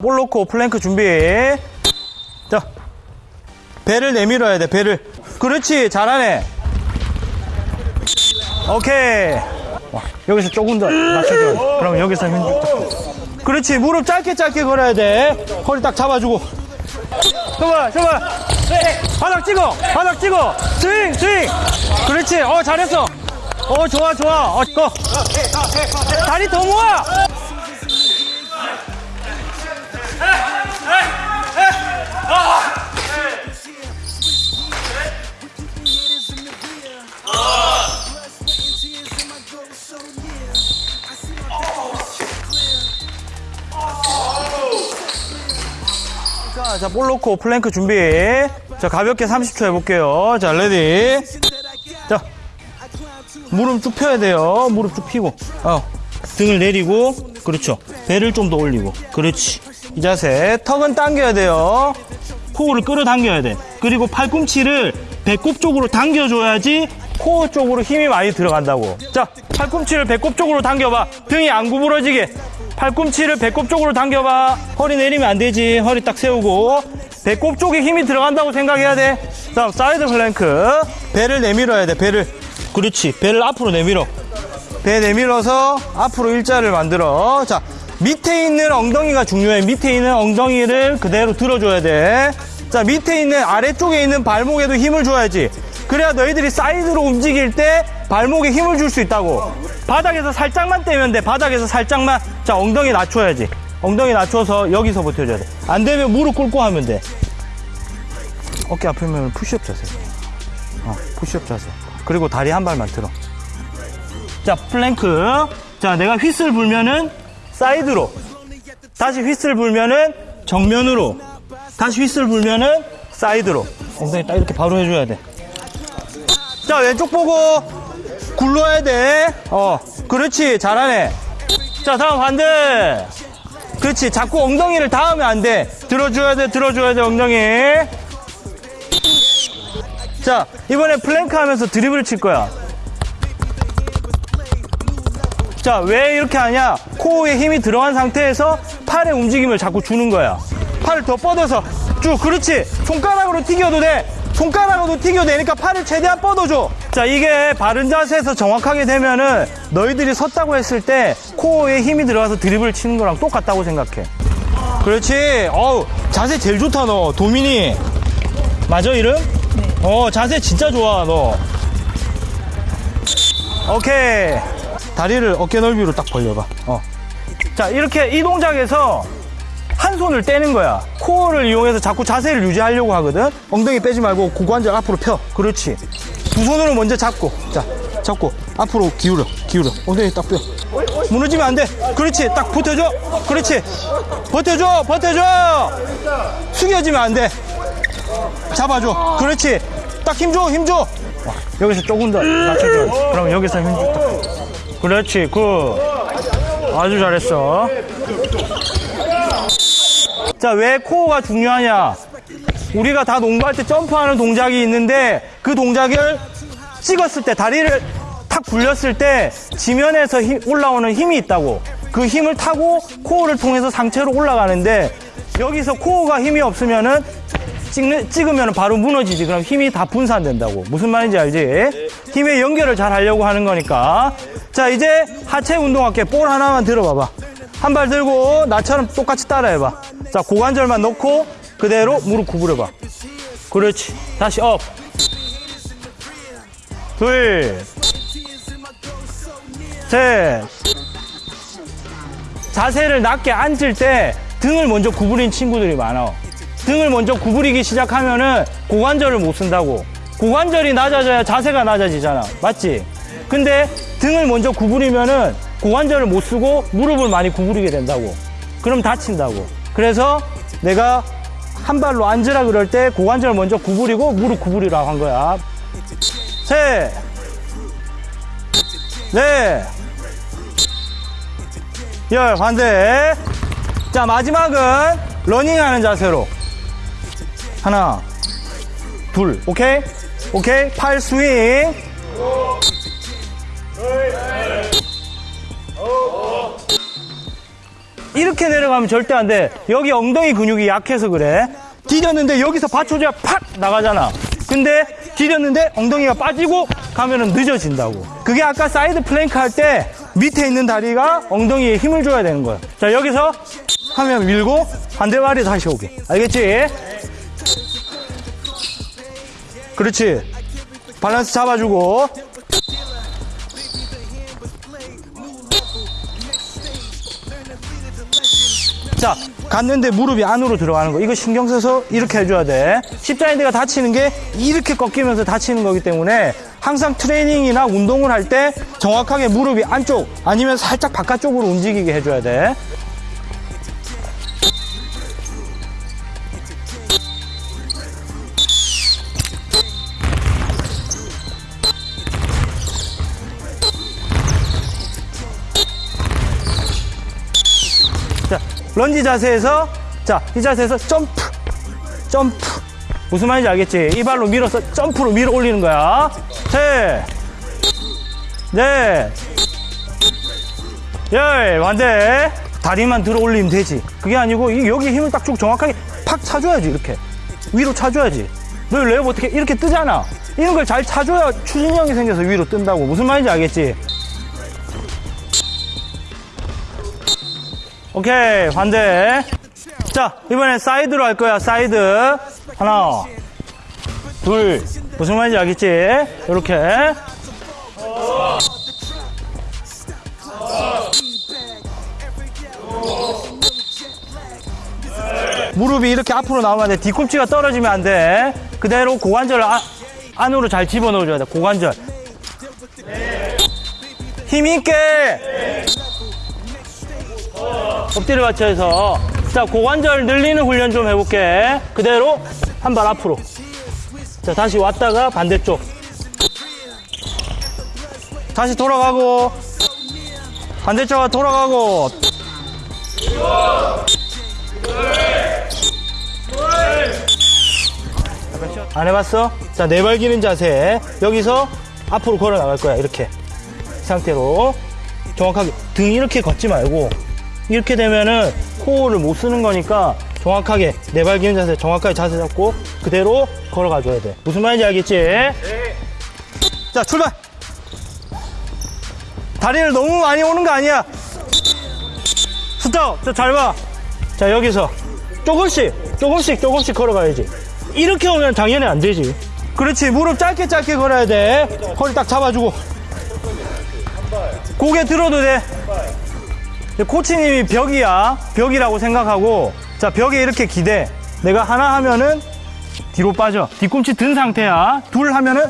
볼 놓고 플랭크 준비. 자, 배를 내밀어야 돼, 배를. 그렇지, 잘하네. 오케이. 와, 여기서 조금 더 낮춰줘. 그럼 여기서 힘 좀. 그렇지, 무릎 짧게 짧게 걸어야 돼. 허리 딱 잡아주고. 정말, 정말. 바닥 찍어, 바닥 찍어. 스윙, 스윙. 그렇지, 어, 잘했어. 어, 좋아, 좋아. 어, go. 다리 더 모아. 자, 자, 볼 놓고 플랭크 준비. 자, 가볍게 30초 해볼게요. 자, 레디. 자, 무릎 쭉 펴야 돼요. 무릎 쭉 펴고. 어, 등을 내리고. 그렇죠. 배를 좀 더 올리고. 그렇지. 이 자세. 턱은 당겨야 돼요. 코어를 끌어당겨야 돼. 그리고 팔꿈치를 배꼽 쪽으로 당겨줘야지 코어 쪽으로 힘이 많이 들어간다고. 자, 팔꿈치를 배꼽 쪽으로 당겨봐. 등이 안 구부러지게. 팔꿈치를 배꼽 쪽으로 당겨봐. 허리 내리면 안 되지. 허리 딱 세우고. 배꼽 쪽에 힘이 들어간다고 생각해야 돼. 다음, 사이드 플랭크. 배를 내밀어야 돼, 배를. 그렇지. 배를 앞으로 내밀어. 배 내밀어서 앞으로 일자를 만들어. 자, 밑에 있는 엉덩이가 중요해. 밑에 있는 엉덩이를 그대로 들어줘야 돼. 자, 밑에 있는 아래쪽에 있는 발목에도 힘을 줘야지. 그래야 너희들이 사이드로 움직일 때 발목에 힘을 줄 수 있다고. 바닥에서 살짝만 떼면 돼. 바닥에서 살짝만. 자, 엉덩이 낮춰야지. 엉덩이 낮춰서 여기서 버텨줘야 돼. 안 되면 무릎 꿇고 하면 돼. 어깨 아프면 푸시업 자세. 어, 푸시업 자세. 그리고 다리 한 발만 들어. 자, 플랭크. 자, 내가 휘슬 불면은 사이드로. 다시 휘슬 불면은 정면으로. 다시 휘슬 불면은 사이드로. 엉덩이 딱 이렇게 바로 해줘야 돼. 자, 왼쪽 보고 굴러야 돼. 어, 그렇지. 잘하네. 자, 다음 반대. 그렇지. 자꾸 엉덩이를 닿으면 안 돼. 들어줘야 돼, 들어줘야 돼, 엉덩이. 자, 이번에 플랭크 하면서 드리블을 칠 거야. 자, 왜 이렇게 하냐? 코어에 힘이 들어간 상태에서 팔의 움직임을 자꾸 주는 거야. 팔을 더 뻗어서 쭉, 그렇지. 손가락으로 튀겨도 돼. 손가락으로 튀겨도 되니까 팔을 최대한 뻗어줘. 자, 이게 바른 자세에서 정확하게 되면은 너희들이 섰다고 했을 때 코어에 힘이 들어가서 드리블 치는 거랑 똑같다고 생각해. 그렇지. 어우, 자세 제일 좋다, 너. 도민이. 맞아, 이름? 어, 자세 진짜 좋아, 너. 오케이. 다리를 어깨 넓이로 딱 벌려봐. 어. 자, 이렇게 이 동작에서 한 손을 떼는 거야. 코어를 이용해서 자꾸 자세를 유지하려고 하거든. 엉덩이 빼지 말고 고관절 앞으로 펴. 그렇지. 두 손으로 먼저 잡고. 자, 잡고. 앞으로 기울여. 기울여. 엉덩이 딱 펴. 무너지면 안 돼. 그렇지. 딱 버텨줘. 그렇지. 버텨줘. 버텨줘. 숙여지면 안 돼. 잡아줘. 그렇지. 딱 힘줘. 힘줘. 와, 여기서 조금 더 낮춰줘. 그럼 여기서 힘줘. 딱. 그렇지, good. 아주 잘했어. 자, 왜 코어가 중요하냐? 우리가 다 농구할 때 점프하는 동작이 있는데 그 동작을 찍었을 때, 다리를 탁 굴렸을 때 지면에서 힘- 올라오는 힘이 있다고. 그 힘을 타고 코어를 통해서 상체로 올라가는데 여기서 코어가 힘이 없으면은 찍는, 찍으면 바로 무너지지. 그럼 힘이 다 분산된다고. 무슨 말인지 알지? 힘의 연결을 잘 하려고 하는 거니까. 자, 이제 하체 운동할게. 볼 하나만 들어봐봐. 한 발 들고 나처럼 똑같이 따라해봐. 자, 고관절만 넣고 그대로 무릎 구부려봐. 그렇지. 다시 up. 둘. 셋. 자세를 낮게 앉을 때 등을 먼저 구부린 친구들이 많아. 등을 먼저 구부리기 시작하면은 고관절을 못 쓴다고. 고관절이 낮아져야 자세가 낮아지잖아. 맞지? 근데 등을 먼저 구부리면은 고관절을 못 쓰고 무릎을 많이 구부리게 된다고. 그럼 다친다고. 그래서 내가 한 발로 앉으라 그럴 때 고관절 먼저 구부리고 무릎 구부리라고 한 거야. 셋. 넷. 열. 반대. 자 마지막은 러닝하는 자세로. 하나 둘. 오케이? 오케이? 팔 스윙 이렇게 내려가면 절대 안 돼. 여기 엉덩이 근육이 약해서 그래. 디뎠는데 여기서 받쳐줘야 팍 나가잖아. 근데 디뎠는데 엉덩이가 빠지고 가면은 늦어진다고. 그게 아까 사이드 플랭크 할 때 밑에 있는 다리가 엉덩이에 힘을 줘야 되는 거야. 자, 여기서 하면 밀고 반대발이 다시 오게. 알겠지? 그렇지. 밸런스 잡아주고. 자, 갔는데 무릎이 안으로 들어가는 거. 이거 신경 써서 이렇게 해줘야 돼. 십자인대가 다치는 게 이렇게 꺾이면서 다치는 거기 때문에 항상 트레이닝이나 운동을 할 때 정확하게 무릎이 안쪽 아니면 살짝 바깥쪽으로 움직이게 해줘야 돼. 런지 자세에서, 자, 이 자세에서 점프, 점프. 무슨 말인지 알겠지? 이 발로 밀어서 점프로 밀어 올리는 거야. 셋, 넷, 열, 반대. 다리만 들어 올리면 되지. 그게 아니고, 이- 여기 힘을 딱쭉 정확하게 팍 차줘야지, 이렇게. 위로 차줘야지. 너 레이업 어떻게 이렇게 뜨잖아. 이런 걸 잘 차줘야 추진력이 생겨서 위로 뜬다고. 무슨 말인지 알겠지? 오케이 반대 자 이번엔 사이드로 할 거야 사이드 하나 둘 무슨 말인지 알겠지 이렇게 무릎이 이렇게 앞으로 나오면 안 돼. 뒤꿈치가 떨어지면 안 돼. 그대로 고관절 아- 안으로 잘 집어넣어줘야 돼. 고관절. 힘 있게! 엎드려 받쳐서. 자 고관절 늘리는 훈련 좀 해볼게. 그대로 한 발 앞으로. 자 다시 왔다가 반대쪽. 다시 돌아가고. 반대쪽으로 돌아가고. 안 해봤어? 자 네발 기는 자세. 여기서 앞으로 걸어 나갈 거야. 이렇게. 이 상태로. 정확하게. 등 이렇게 걷지 말고 이렇게 되면은 코어를 못 쓰는 거니까 정확하게 네발 기는 자세 정확하게 자세 잡고 그대로 걸어가 줘야 돼. 무슨 말인지 알겠지? 자 출발! 다리를 너무 많이 오는 거 아니야. 스톱! 저잘봐자 여기서 조금씩 조금씩 조금씩 걸어가야지. 이렇게 오면 당연히 안 되지. 그렇지. 무릎 짧게 짧게 걸어야 돼. 허리 딱 잡아주고. 고개 들어도 돼 코치님이 벽이야. 벽이라고 생각하고 자 벽에 이렇게 기대. 내가 하나 하면은 뒤로 빠져. 뒤꿈치 든 상태야. 둘 하면은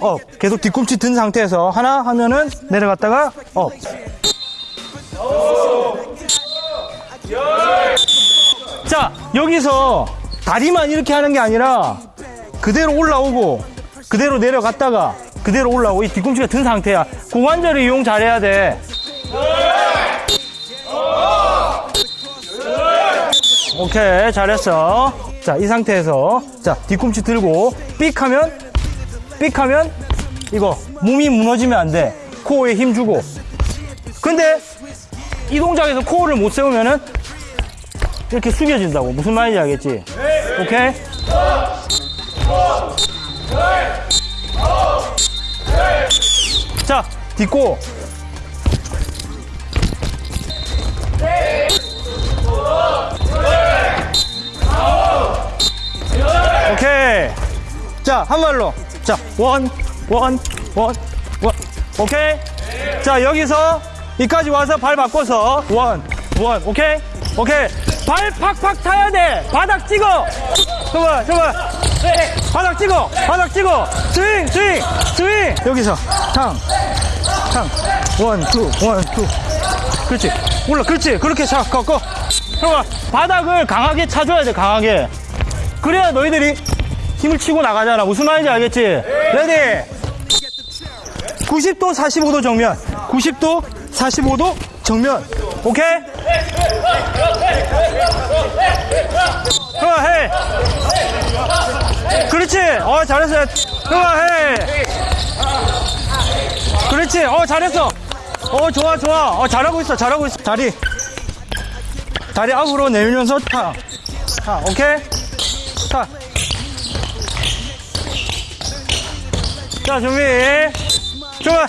up 계속 뒤꿈치 든 상태에서 하나 하면은 내려갔다가 up 자, 여기서 다리만 이렇게 하는 게 아니라 그대로 올라오고 그대로 내려갔다가 그대로 올라오고 이 뒤꿈치가 든 상태야. 고관절을 이용 잘해야 돼. 오케이, 잘했어. 자, 이 상태에서 자, 뒤꿈치 들고 삑 하면 삑 하면 이거 몸이 무너지면 안 돼. 코어에 힘 주고. 근데 이 동작에서 코어를 못 세우면은 이렇게 숙여진다고. 무슨 말인지 알겠지? 오케이? 자, 딛고. 자, 한 발로. 자, 원, one, one, one. 오케이? 자, 여기서 이까지 와서 발 바꿔서 one, one. 오케이? 오케이. 발 팍팍 타야 돼. 바닥 찍어. 저봐, 저봐. 바닥 찍어. 바닥 찍어. 스윙, 스윙, 스윙. 여기서 탕, 탕. one, two, one, two. 그렇지. 올라, 그렇지. 그렇게 차, 꺾어. 바닥을 강하게 차줘야 돼, 강하게. 그래야 너희들이 힘을 치고 나가잖아. 무슨 말인지 알겠지? Ready! 90도 45도 정면. 90도 45도 정면. 오케이? 그렇지. 어, 잘했어. 흐아 해. 그렇지. 어, 잘했어. 어, 좋아, 좋아. 어, 잘하고 있어. 잘하고 있어. 다리. 다리 앞으로 내밀면서 타. 타. 오케이? 자 준비 좋아.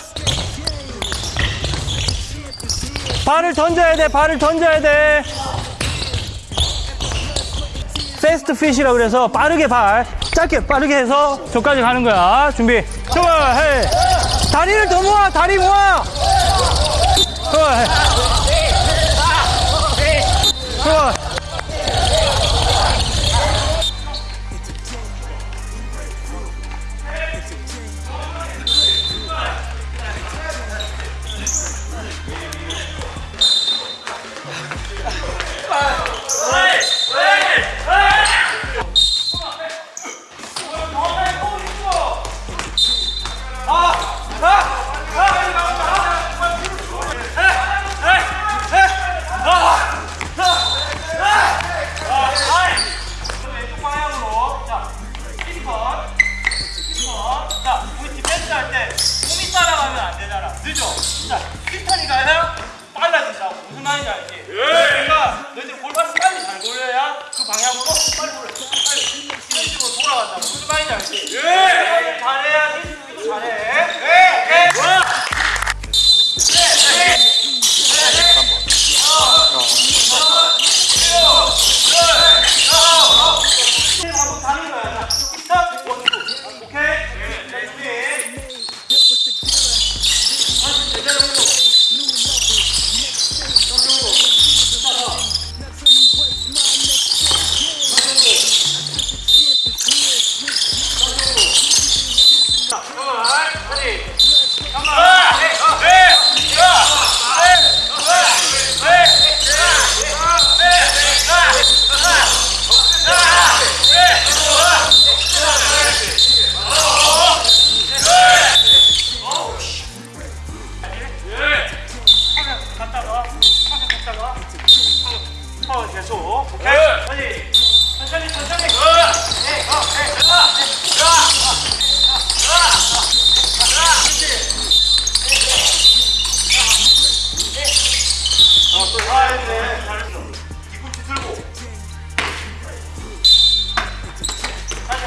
발을 던져야 돼 발을 던져야 돼. 패스트 핏이라 그래서 빠르게 발 짧게 빠르게 해서 저까지 가는 거야. 준비. 좋아 해 다리를 더 모아 다리 모아. 좋아 해 좋아. 늦어. 진짜 1탄이 가야 빨라진다고. 무슨 말인지 알지?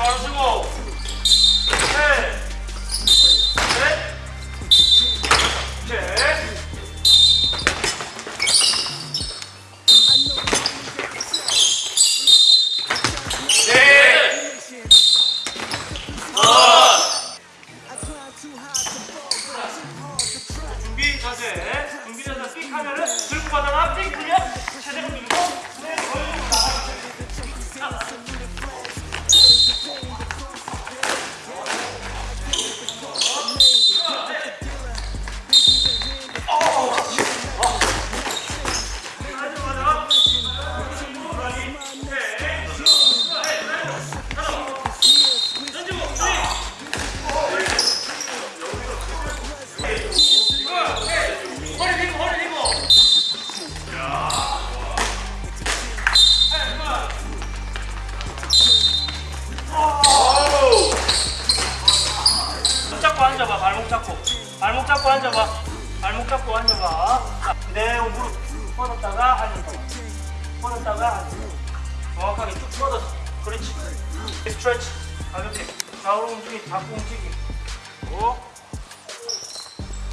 알았어. 그리고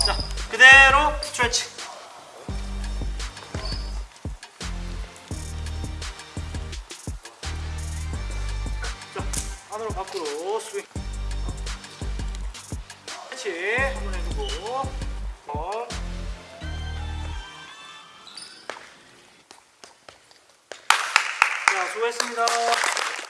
자 그대로 스트레칭. 자 안으로 밖으로 스윙. 스트레칭.